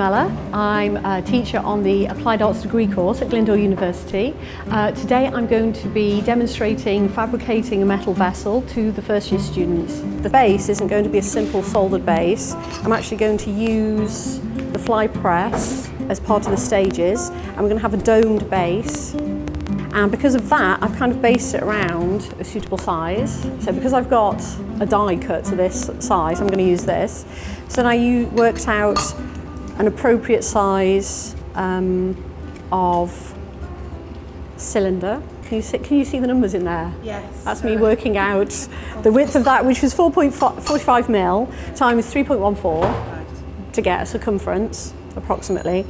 I'm I'm a teacher on the Applied Arts degree course at Glyndŵr University. Uh, today I'm going to be demonstrating fabricating a metal vessel to the first year students. The base isn't going to be a simple soldered base. I'm actually going to use the fly press as part of the stages we're going to have a domed base and because of that I've kind of based it around a suitable size. So because I've got a die cut to this size I'm going to use this. So now you worked out an appropriate size um, of cylinder. Can you, see, can you see the numbers in there? Yes. That's me working out the width of that, which was 4.45 mil times 3.14 to get a circumference, approximately.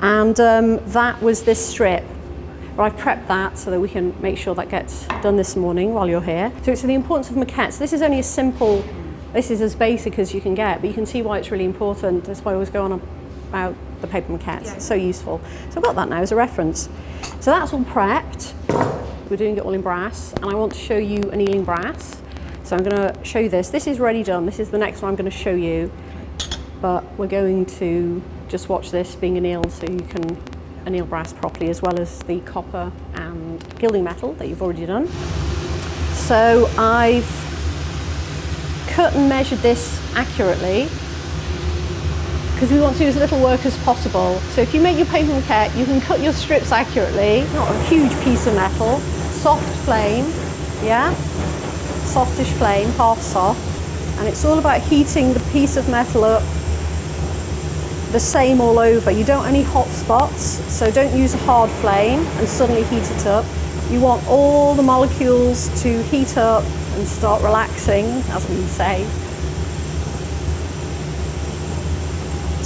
And um, that was this strip. I've prepped that so that we can make sure that gets done this morning while you're here. So it's the importance of maquettes. This is only a simple, this is as basic as you can get, but you can see why it's really important. That's why I always go on about the paper maquettes. Yeah. so useful. So I've got that now as a reference. So that's all prepped. We're doing it all in brass and I want to show you annealing brass. So I'm going to show you this. This is ready done. This is the next one I'm going to show you. But we're going to just watch this being annealed so you can anneal brass properly as well as the copper and gilding metal that you've already done. So I've cut and measured this accurately because we want to do as little work as possible. So if you make your paper maquette, you can cut your strips accurately, not a huge piece of metal, soft flame, yeah? Softish flame, half soft. And it's all about heating the piece of metal up the same all over. You don't want any hot spots, so don't use a hard flame and suddenly heat it up. You want all the molecules to heat up and start relaxing, as we say,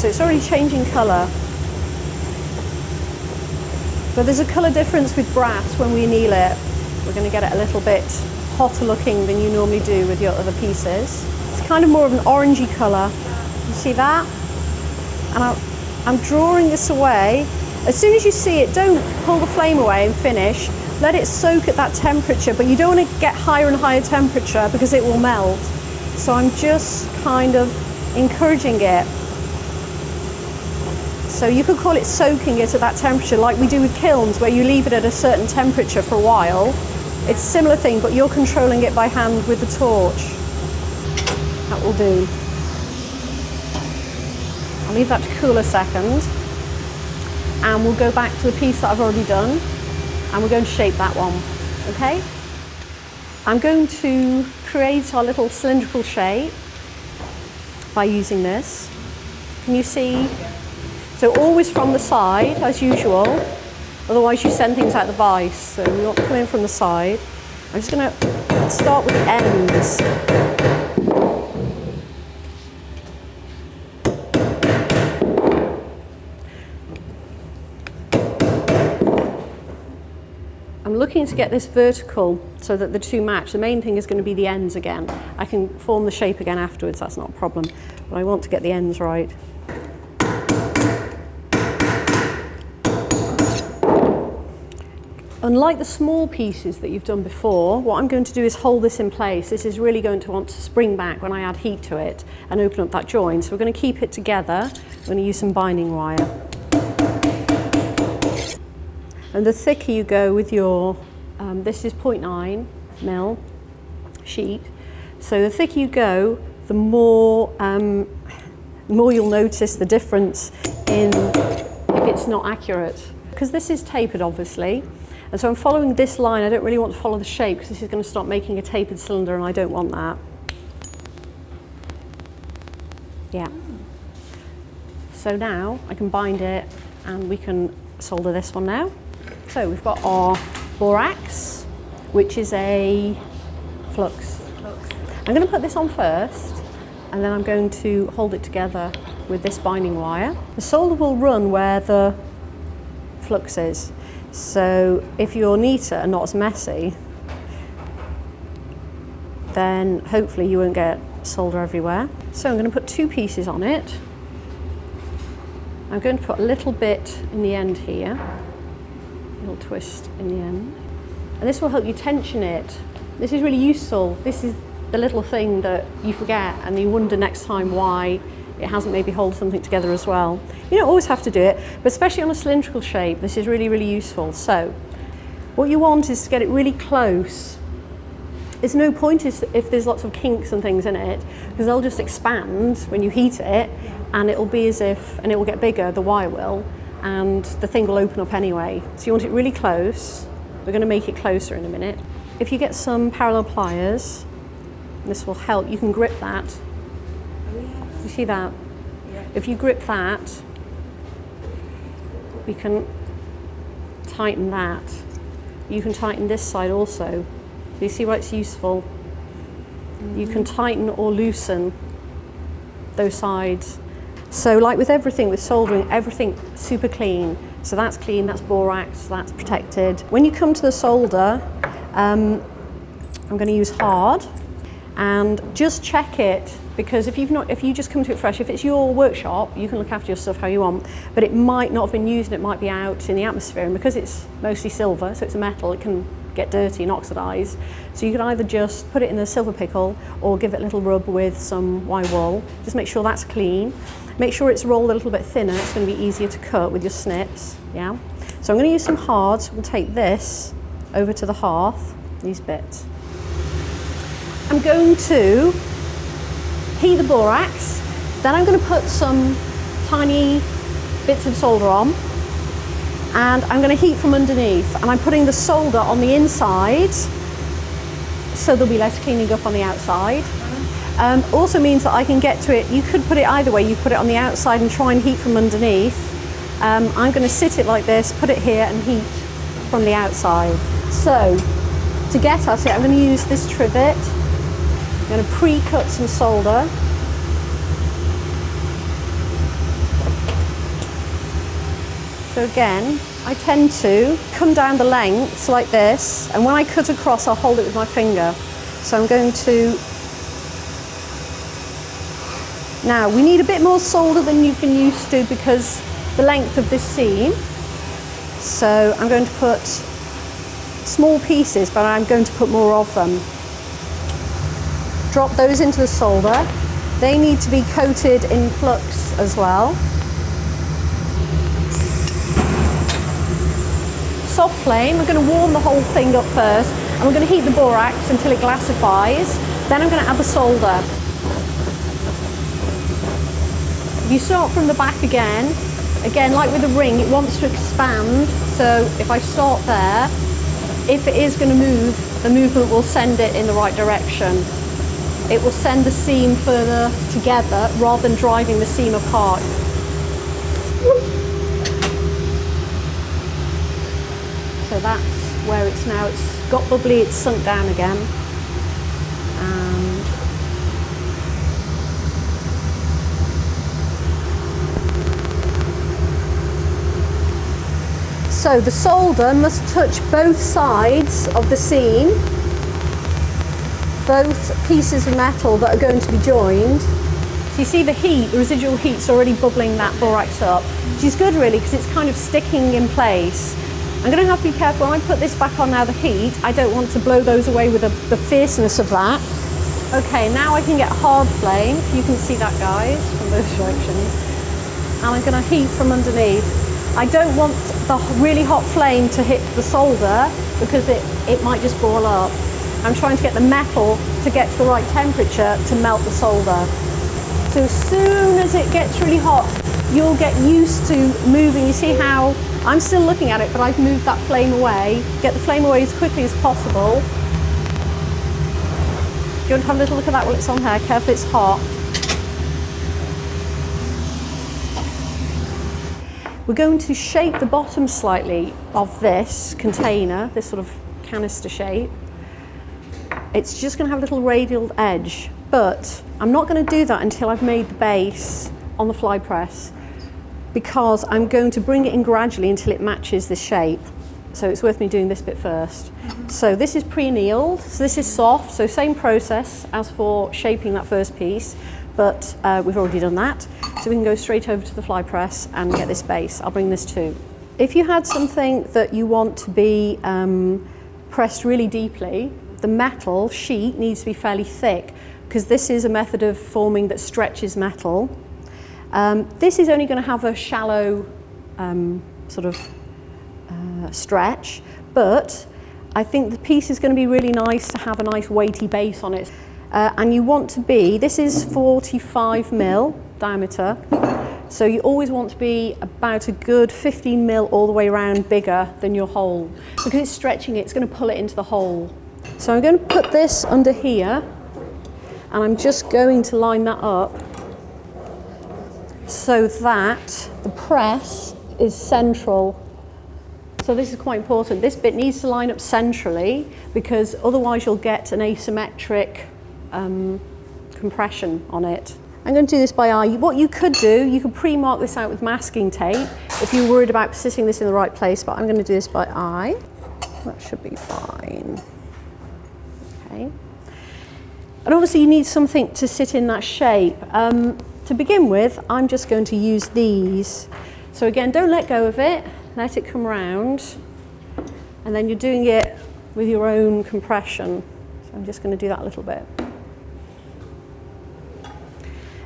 So it's already changing colour. But there's a colour difference with brass when we anneal it. We're going to get it a little bit hotter looking than you normally do with your other pieces. It's kind of more of an orangey colour. You see that? And I'm, I'm drawing this away. As soon as you see it, don't pull the flame away and finish. Let it soak at that temperature, but you don't want to get higher and higher temperature because it will melt. So I'm just kind of encouraging it so you could call it soaking it at that temperature like we do with kilns where you leave it at a certain temperature for a while. It's a similar thing, but you're controlling it by hand with the torch. That will do. I'll leave that to cool a second. And we'll go back to the piece that I've already done. And we're going to shape that one, okay? I'm going to create our little cylindrical shape by using this. Can you see so always from the side, as usual, otherwise you send things out the vise. So we want to come in from the side. I'm just going to start with the ends. I'm looking to get this vertical so that the two match. The main thing is going to be the ends again. I can form the shape again afterwards, that's not a problem. But I want to get the ends right. Unlike the small pieces that you've done before, what I'm going to do is hold this in place. This is really going to want to spring back when I add heat to it and open up that joint. So we're going to keep it together. We're going to use some binding wire. And the thicker you go with your, um, this is 0.9 mil sheet. So the thicker you go, the more, um, the more you'll notice the difference in if it's not accurate. Because this is tapered, obviously. And so I'm following this line. I don't really want to follow the shape because this is going to start making a tapered cylinder and I don't want that. Yeah. So now I can bind it and we can solder this one now. So we've got our borax, which is a flux. I'm going to put this on first and then I'm going to hold it together with this binding wire. The solder will run where the flux is. So if you're neater and not as messy, then hopefully you won't get solder everywhere. So I'm going to put two pieces on it. I'm going to put a little bit in the end here, a little twist in the end. And this will help you tension it. This is really useful. This is the little thing that you forget and you wonder next time why it hasn't maybe hold something together as well. You don't always have to do it, but especially on a cylindrical shape, this is really, really useful. So what you want is to get it really close. There's no point if there's lots of kinks and things in it, because they'll just expand when you heat it, and it'll be as if, and it will get bigger, the wire will, and the thing will open up anyway. So you want it really close. We're going to make it closer in a minute. If you get some parallel pliers, this will help. You can grip that. You see that? If you grip that, we can tighten that. You can tighten this side also. Do you see why it's useful? You can tighten or loosen those sides. So like with everything, with soldering, everything super clean. So that's clean, that's borax, that's protected. When you come to the solder, um, I'm going to use hard and just check it because if you've not if you just come to it fresh if it's your workshop you can look after your stuff how you want but it might not have been used and it might be out in the atmosphere. And because it's mostly silver so it's a metal it can get dirty and oxidize so you can either just put it in a silver pickle or give it a little rub with some wire wool. Just make sure that's clean. Make sure it's rolled a little bit thinner. It's going to be easier to cut with your snips yeah? So I'm going to use some hards. We'll take this over to the hearth these bits. I'm going to heat the borax, then I'm going to put some tiny bits of solder on and I'm going to heat from underneath and I'm putting the solder on the inside so there'll be less cleaning up on the outside. Um, also means that I can get to it, you could put it either way, you put it on the outside and try and heat from underneath. Um, I'm going to sit it like this, put it here and heat from the outside. So to get at it I'm going to use this trivet I'm going to pre-cut some solder. So again, I tend to come down the lengths like this, and when I cut across, I'll hold it with my finger. So I'm going to... Now, we need a bit more solder than you've been used to because the length of this seam. So I'm going to put small pieces, but I'm going to put more of them drop those into the solder. They need to be coated in flux as well. Soft flame, we're going to warm the whole thing up first and we're going to heat the borax until it glassifies. Then I'm going to add the solder. If you start from the back again, again like with the ring, it wants to expand. So if I start there, if it is going to move, the movement will send it in the right direction it will send the seam further together rather than driving the seam apart. So that's where it's now, it's got bubbly, it's sunk down again. So the solder must touch both sides of the seam both pieces of metal that are going to be joined. So you see the heat, the residual heat's already bubbling that borax up, which is good really because it's kind of sticking in place. I'm going to have to be careful when I put this back on now the heat, I don't want to blow those away with the, the fierceness of that. Okay, now I can get hard flame, you can see that guys from both directions. And I'm going to heat from underneath. I don't want the really hot flame to hit the solder because it, it might just boil up. I'm trying to get the metal to get to the right temperature to melt the solder. So as soon as it gets really hot, you'll get used to moving. You see how I'm still looking at it, but I've moved that flame away. Get the flame away as quickly as possible. Do you want to have a little look at that while it's on here? Careful, it's hot. We're going to shape the bottom slightly of this container, this sort of canister shape. It's just going to have a little radial edge, but I'm not going to do that until I've made the base on the fly press because I'm going to bring it in gradually until it matches the shape. So it's worth me doing this bit 1st mm -hmm. So this is pre-annealed, so this is soft, so same process as for shaping that first piece, but uh, we've already done that. So we can go straight over to the fly press and get this base. I'll bring this too. If you had something that you want to be um, pressed really deeply, the metal sheet needs to be fairly thick because this is a method of forming that stretches metal. Um, this is only going to have a shallow um, sort of uh, stretch, but I think the piece is going to be really nice to have a nice weighty base on it. Uh, and you want to be, this is 45 mil diameter, so you always want to be about a good 15 mil all the way around bigger than your hole. Because it's stretching it, it's going to pull it into the hole. So I'm going to put this under here, and I'm just going to line that up so that the press is central so this is quite important. This bit needs to line up centrally because otherwise you'll get an asymmetric um, compression on it. I'm going to do this by eye. What you could do, you could pre-mark this out with masking tape if you're worried about sitting this in the right place, but I'm going to do this by eye. That should be fine. Okay. And obviously you need something to sit in that shape. Um, to begin with, I'm just going to use these. So again, don't let go of it let it come round, and then you're doing it with your own compression. So I'm just going to do that a little bit.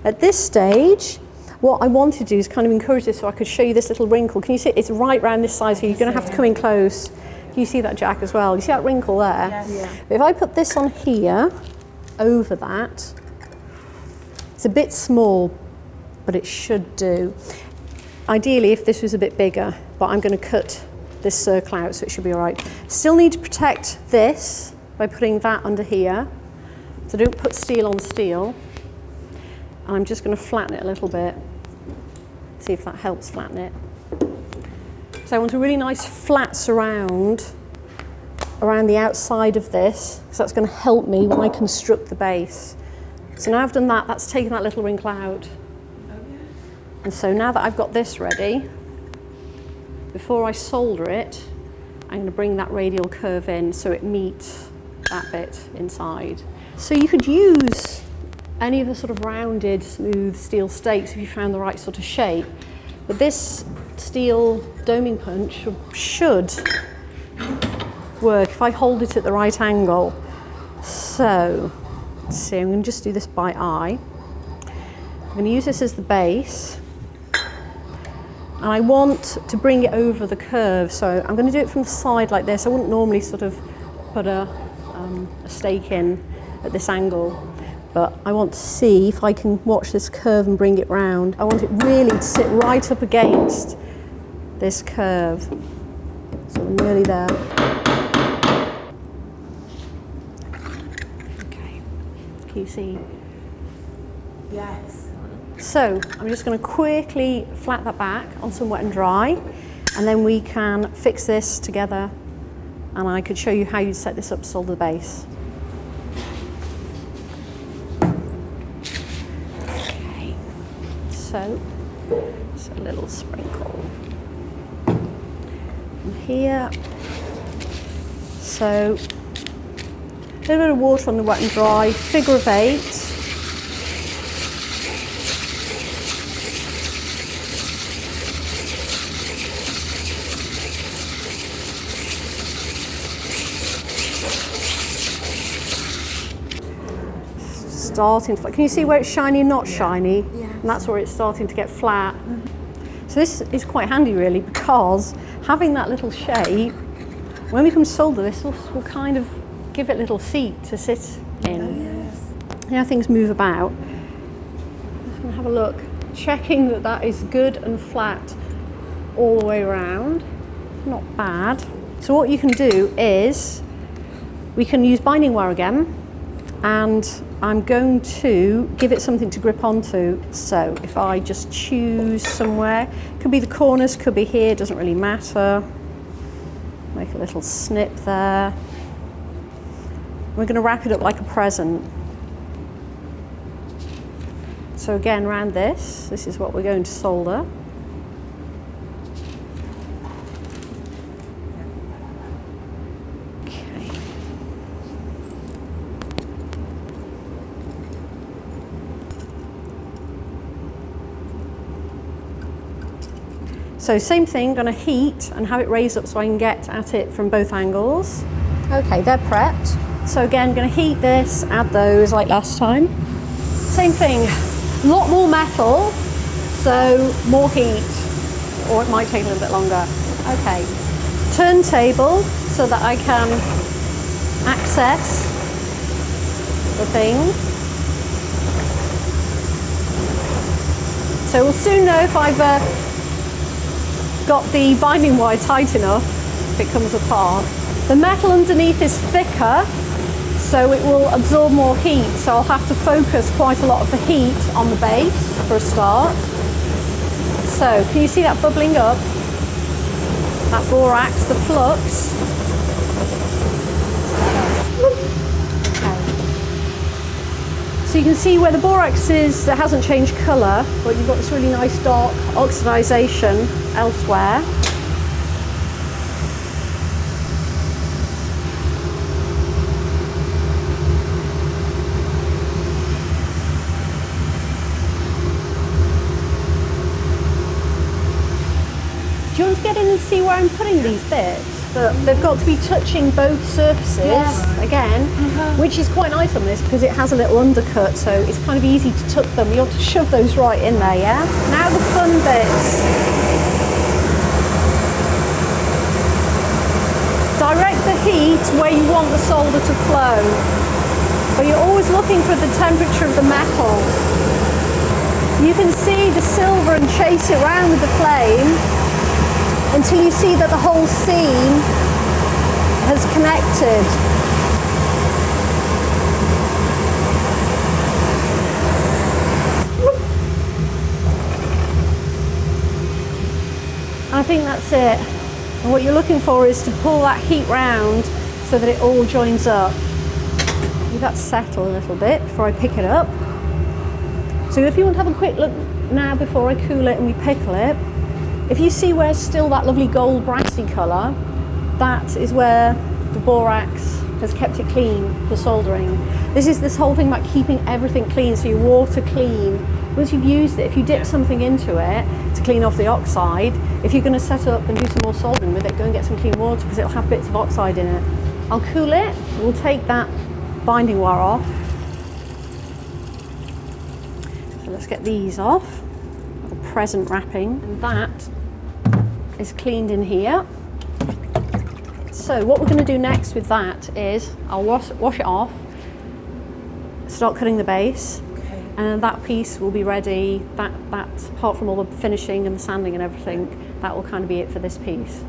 At this stage, what I wanted to do is kind of encourage this so I could show you this little wrinkle. Can you see it's right around this side, so you're going to have to come in close. Can you see that, Jack, as well? You see that wrinkle there? Yes. Yeah. If I put this on here, over that, it's a bit small, but it should do. Ideally, if this was a bit bigger, but I'm going to cut this circle out so it should be all right. Still need to protect this by putting that under here. So don't put steel on steel. And I'm just going to flatten it a little bit. See if that helps flatten it. So I want a really nice flat surround around the outside of this, because that's going to help me when I construct the base. So now I've done that, that's taken that little wrinkle out. And so now that I've got this ready, before I solder it, I'm going to bring that radial curve in so it meets that bit inside. So you could use any of the sort of rounded, smooth steel stakes if you found the right sort of shape. But this steel doming punch should work if I hold it at the right angle. So, let's see, I'm going to just do this by eye. I'm going to use this as the base. And I want to bring it over the curve. So I'm going to do it from the side like this. I wouldn't normally sort of put a, um, a stake in at this angle. But I want to see if I can watch this curve and bring it round. I want it really to sit right up against this curve. So I'm nearly there. Okay. Can you see? Yes. So I'm just going to quickly flat that back on some wet and dry and then we can fix this together and I could show you how you'd set this up to solder the base. Okay, so just a little sprinkle here. So a little bit of water on the wet and dry, figure of eight. starting to, can you see where it's shiny and not shiny? Yeah. And that's where it's starting to get flat. Mm -hmm. So this is quite handy really because having that little shape, when we come to solder this, will kind of give it a little seat to sit in. Oh, yes. Yeah, things move about. Just gonna have a look, checking that that is good and flat all the way around. Not bad. So what you can do is, we can use binding wire again, and I'm going to give it something to grip onto. So if I just choose somewhere, could be the corners, could be here, doesn't really matter. Make a little snip there. We're going to wrap it up like a present. So again, around this, this is what we're going to solder. So same thing, gonna heat and have it raised up so I can get at it from both angles. Okay, they're prepped. So again, gonna heat this, add those like last time. Same thing, a lot more metal, So more heat, or it might take a little bit longer. Okay, turntable so that I can access the thing. So we'll soon know if I've uh, got the binding wire tight enough if it comes apart. The metal underneath is thicker, so it will absorb more heat. So I'll have to focus quite a lot of the heat on the base for a start. So can you see that bubbling up? That borax, the flux. So you can see where the borax is that hasn't changed colour, but you've got this really nice dark oxidisation elsewhere. Do you want to get in and see where I'm putting these bits? But they've got to be touching both surfaces Yeah. again, uh-huh. which is quite nice on this because it has a little undercut, so it's kind of easy to tuck them. You want to shove those right in there, yeah? Now the fun bits. Direct the heat where you want the solder to flow, but you're always looking for the temperature of the metal. You can see the silver and chase it around with the flame until you see that the whole seam has connected. I think that's it. And what you're looking for is to pull that heat round so that it all joins up. Leave that settle a little bit before I pick it up. So if you want to have a quick look now before I cool it and we pickle it, if you see where's still that lovely gold brassy colour, that is where the borax has kept it clean for soldering. This is this whole thing about keeping everything clean, so your water clean. Once you've used it, if you dip something into it to clean off the oxide, if you're going to set up and do some more soldering with it, go and get some clean water because it'll have bits of oxide in it. I'll cool it, we'll take that binding wire off. So let's get these off, the present wrapping, and that is cleaned in here. So what we're going to do next with that is I'll wash, wash it off, start cutting the base, Okay. and that piece will be ready. That, that, apart from all the finishing and the sanding and everything, that will kind of be it for this piece.